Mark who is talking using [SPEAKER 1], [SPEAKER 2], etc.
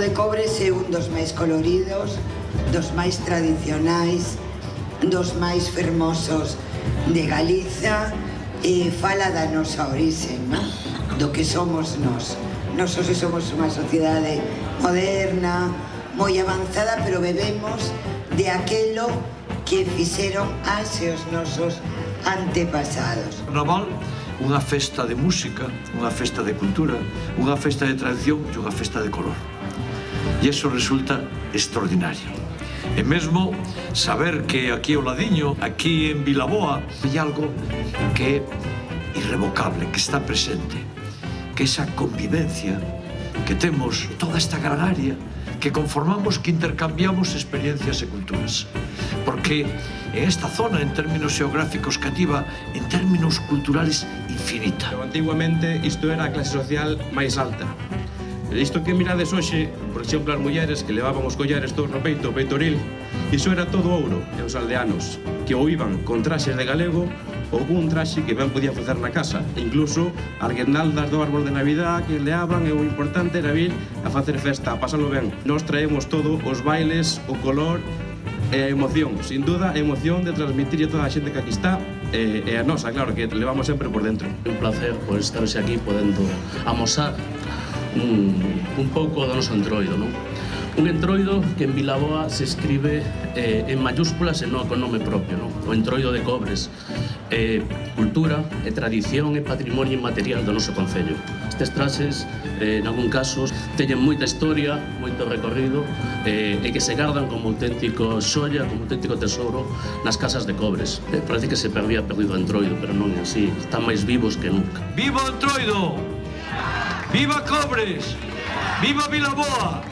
[SPEAKER 1] de Cobres é un dos máis coloridos, dos máis tradicionais, dos máis fermosos de Galiza e fala da nosa orixe, non? do que somos nós. Nos hoxe somos unha sociedade moderna, moi avanzada, pero bebemos de aquelo que fixeron hace os nosos antepasados.
[SPEAKER 2] O Naval, unha festa de música, unha festa de cultura, unha festa de tradición e unha festa de color. E eso resulta extraordinario. E mesmo saber que aquí ao ladiño, aquí en Vilaboa, hai algo que é irrevocable, que está presente, que esa convivencia que temos toda esta gran área que conformamos, que intercambiamos experiencias e culturas. Porque en esta zona, en términos xeográficos cativa, en términos culturales, infinita.
[SPEAKER 3] Antiguamente, isto era a clase social máis alta. Isto que mirades hoxe, por exemplo, as mulleres que levaban os collares todos no peito, o peitoril, iso era todo ouro e os aldeanos, que o iban con traxes de galego ou un traxe que ben podía facer na casa. E incluso alguernaldas do árbol de Navidad que leaban e o importante era vir a facer festa, a pasalo ben. Nos traemos todo, os bailes, o color, e a emoción, sin duda, a emoción de transmitirlle toda a xente que aquí está e, e a nosa, claro, que levamos sempre por dentro.
[SPEAKER 4] Un placer por estar aquí podendo amosar un, un pouco do noso entroido, non? Un entroido que en Vilaboa se escribe eh, en mayúsculas e non con nome propio, non? o entroido de cobres. Eh, cultura, e tradición e patrimonio inmaterial do noso Concello. Estes traxes, eh, en algún caso, teñen moita historia, moito recorrido, eh, e que se gardan como auténtico xoia, como auténtico tesouro nas casas de cobres. Eh, parece que se perdía perdido o entroido, pero non é así. Están máis vivos que nunca.
[SPEAKER 2] Viva o entroido! Viva Cobres! Viva Vilaboa!